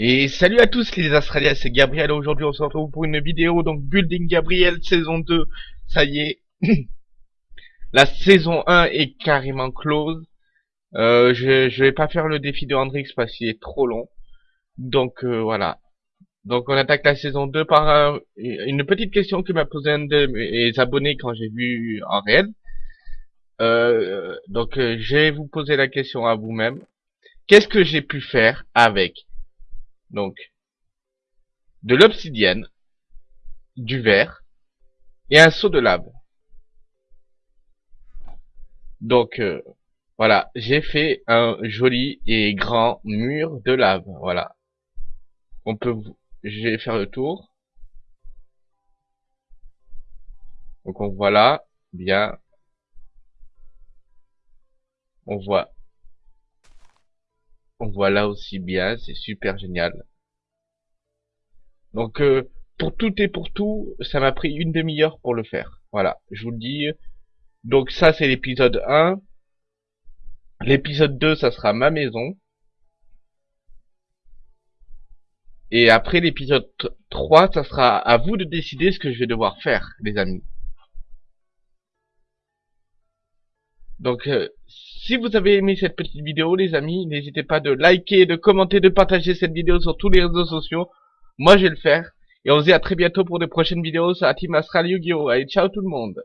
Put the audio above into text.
Et salut à tous les Australiens, c'est Gabriel. Aujourd'hui, on se retrouve pour une vidéo, donc Building Gabriel saison 2. Ça y est, la saison 1 est carrément close. Euh, je, je vais pas faire le défi de Hendrix parce qu'il est trop long. Donc euh, voilà. Donc on attaque la saison 2 par une petite question que m'a posé un de mes abonnés quand j'ai vu en réel. Euh, donc euh, je vais vous poser la question à vous-même. Qu'est-ce que j'ai pu faire avec donc de l'obsidienne, du verre et un seau de lave. Donc euh, voilà, j'ai fait un joli et grand mur de lave. Voilà. On peut, je vais faire le tour. Donc on voit là, bien. On voit on voit là aussi bien, c'est super génial. Donc euh, pour tout et pour tout, ça m'a pris une demi-heure pour le faire. Voilà, je vous le dis. Donc ça c'est l'épisode 1. L'épisode 2, ça sera ma maison. Et après l'épisode 3, ça sera à vous de décider ce que je vais devoir faire, les amis. Donc, euh, si vous avez aimé cette petite vidéo, les amis, n'hésitez pas de liker, de commenter, de partager cette vidéo sur tous les réseaux sociaux. Moi, je vais le faire. Et on se dit à très bientôt pour de prochaines vidéos sur la Team Astral Yu-Gi-Oh! Allez, ciao tout le monde